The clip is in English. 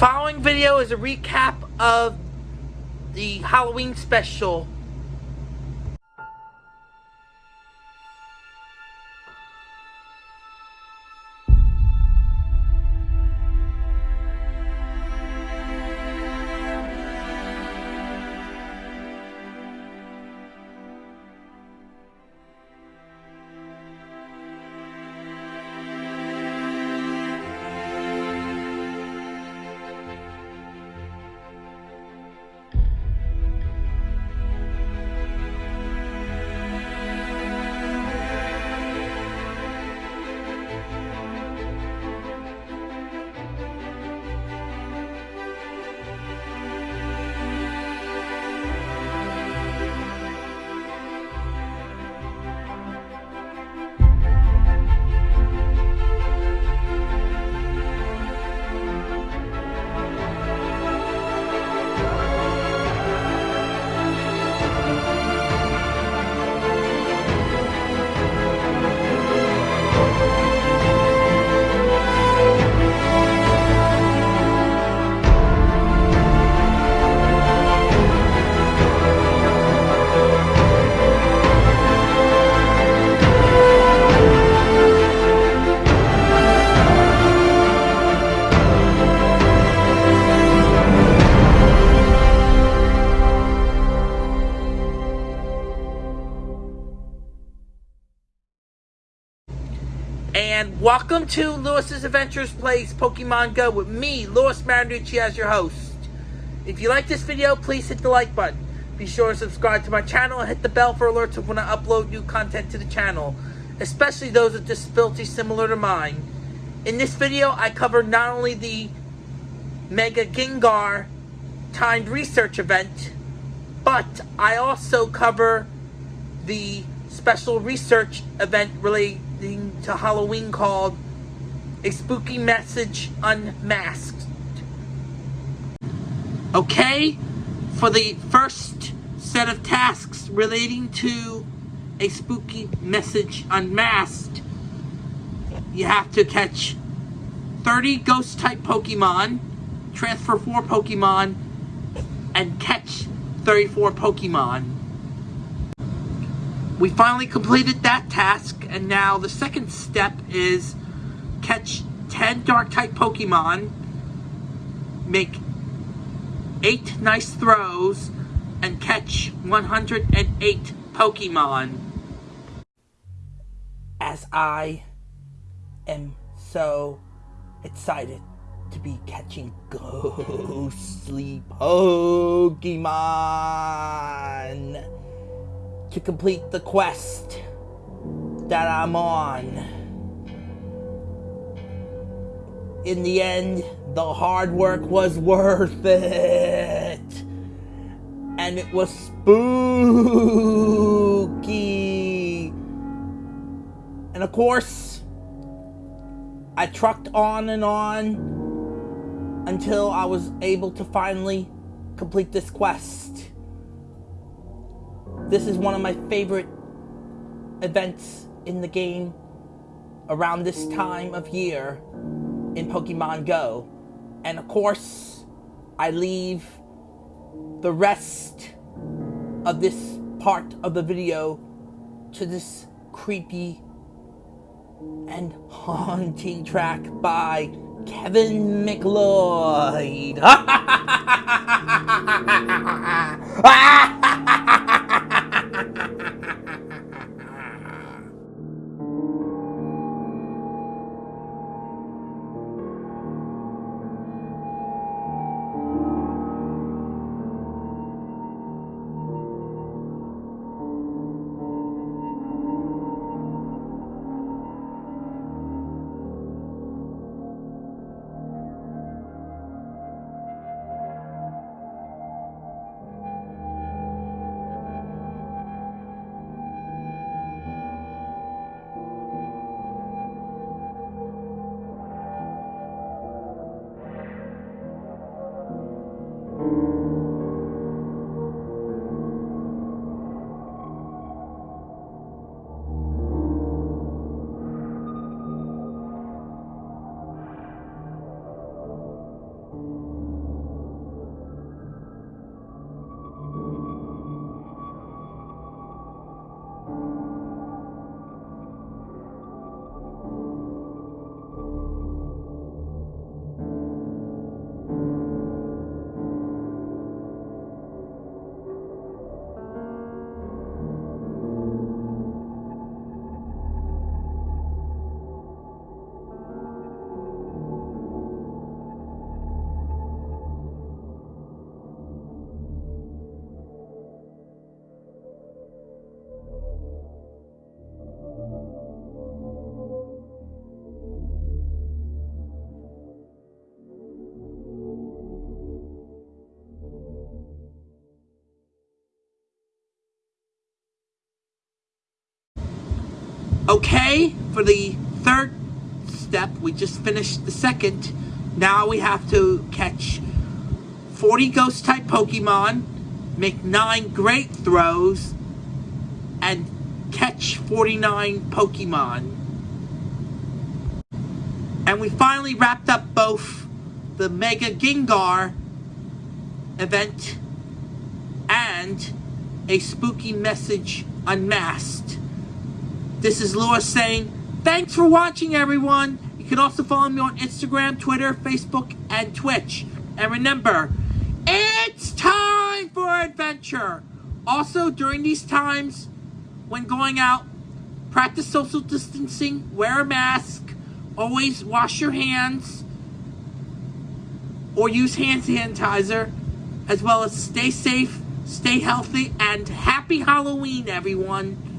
following video is a recap of the Halloween special. And welcome to Lewis's Adventures Plays Pokemon Go with me, Lewis Marinucci, as your host. If you like this video, please hit the like button. Be sure to subscribe to my channel and hit the bell for alerts of when I upload new content to the channel, especially those with disabilities similar to mine. In this video, I cover not only the Mega Gengar timed research event, but I also cover the special research event related to Halloween called A Spooky Message Unmasked. Okay, for the first set of tasks relating to A Spooky Message Unmasked, you have to catch 30 ghost type Pokemon, transfer 4 Pokemon, and catch 34 Pokemon. We finally completed that task, and now the second step is catch 10 Dark-type Pokemon, make 8 nice throws, and catch 108 Pokemon. As I am so excited to be catching ghostly Pokemon to complete the quest that I'm on. In the end, the hard work was worth it. And it was spooky. And of course, I trucked on and on until I was able to finally complete this quest. This is one of my favorite events in the game around this time of year in Pokemon Go. And of course, I leave the rest of this part of the video to this creepy and haunting track by Kevin MacLeod. Okay, for the third step, we just finished the second. Now we have to catch 40 ghost type Pokemon, make nine great throws, and catch 49 Pokemon. And we finally wrapped up both the Mega Gengar event and a spooky message unmasked. This is Lewis saying, thanks for watching everyone. You can also follow me on Instagram, Twitter, Facebook, and Twitch. And remember, it's time for adventure. Also, during these times, when going out, practice social distancing, wear a mask, always wash your hands, or use hand sanitizer, as well as stay safe, stay healthy, and happy Halloween, everyone.